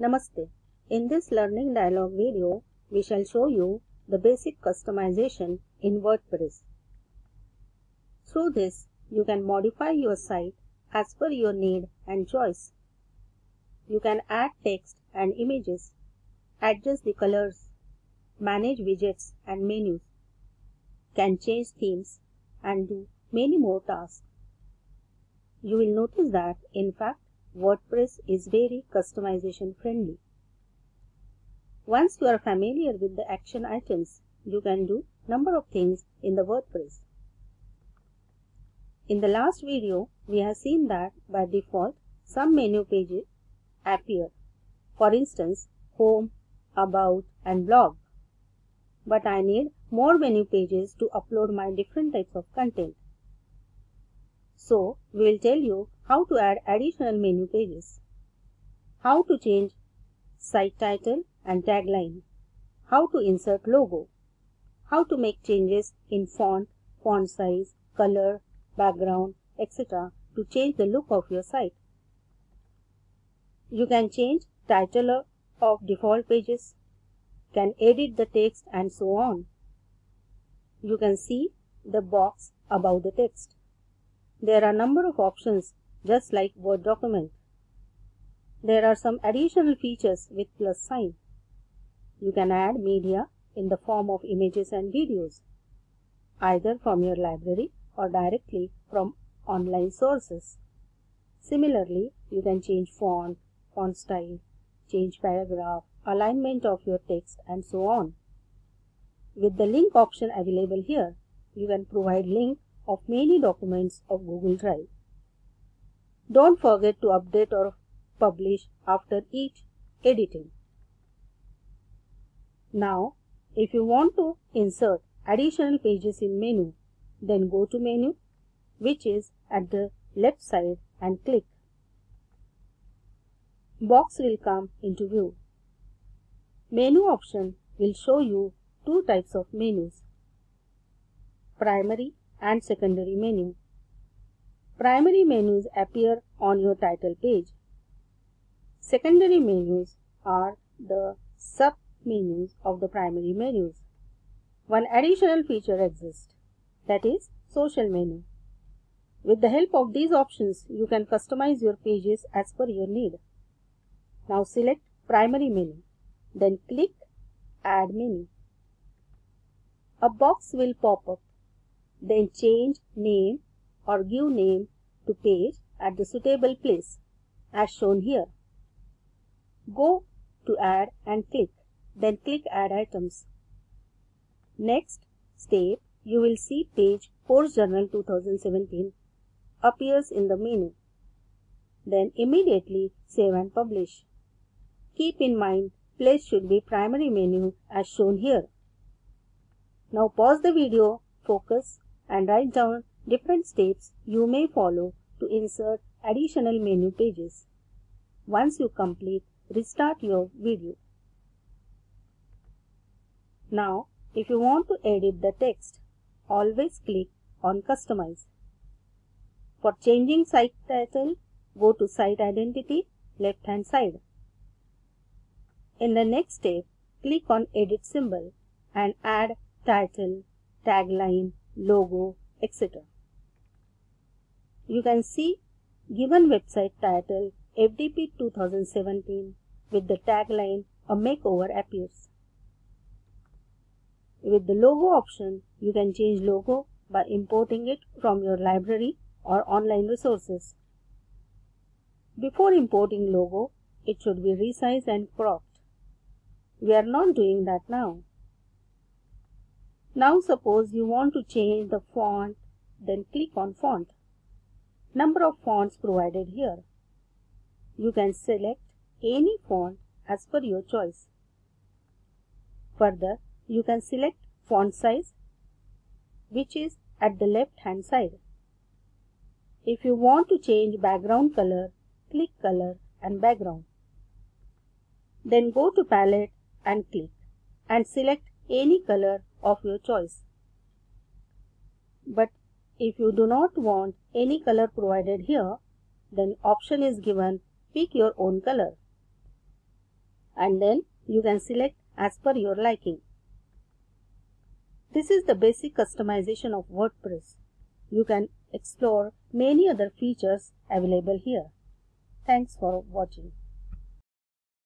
Namaste. In this learning dialog video, we shall show you the basic customization in WordPress. Through this, you can modify your site as per your need and choice. You can add text and images, adjust the colors, manage widgets and menus, can change themes and do many more tasks. You will notice that, in fact, WordPress is very customization friendly. Once you are familiar with the action items, you can do number of things in the WordPress. In the last video, we have seen that by default, some menu pages appear. For instance, Home, About and Blog. But I need more menu pages to upload my different types of content. So, we will tell you how to add additional menu pages, how to change site title and tagline, how to insert logo, how to make changes in font, font size, color, background, etc. to change the look of your site. You can change title of default pages, can edit the text and so on. You can see the box above the text. There are a number of options just like Word document. There are some additional features with plus sign. You can add media in the form of images and videos, either from your library or directly from online sources. Similarly, you can change font, font style, change paragraph, alignment of your text and so on. With the link option available here, you can provide link of many documents of Google Drive. Don't forget to update or publish after each editing. Now, if you want to insert additional pages in menu, then go to menu, which is at the left side and click. Box will come into view. Menu option will show you two types of menus, primary and secondary menu. Primary menus appear on your title page. Secondary menus are the sub-menus of the primary menus. One additional feature exists, that is social menu. With the help of these options, you can customize your pages as per your need. Now select primary menu, then click add menu. A box will pop up then change name or give name to page at the suitable place as shown here. Go to add and click, then click add items. Next step, you will see page Course Journal 2017 appears in the menu. Then immediately save and publish. Keep in mind place should be primary menu as shown here. Now pause the video, focus and write down different steps you may follow to insert additional menu pages. Once you complete, restart your video. Now, if you want to edit the text, always click on Customize. For changing site title, go to Site Identity, left hand side. In the next step, click on Edit symbol and add title, tagline logo, etc. You can see given website title FDP 2017 with the tagline A Makeover appears. With the logo option, you can change logo by importing it from your library or online resources. Before importing logo, it should be resized and cropped. We are not doing that now. Now suppose you want to change the font, then click on font. Number of fonts provided here. You can select any font as per your choice. Further, you can select font size, which is at the left hand side. If you want to change background color, click color and background. Then go to palette and click and select any color of your choice. But if you do not want any color provided here, then option is given pick your own color. and then you can select as per your liking. This is the basic customization of WordPress. You can explore many other features available here. Thanks for watching.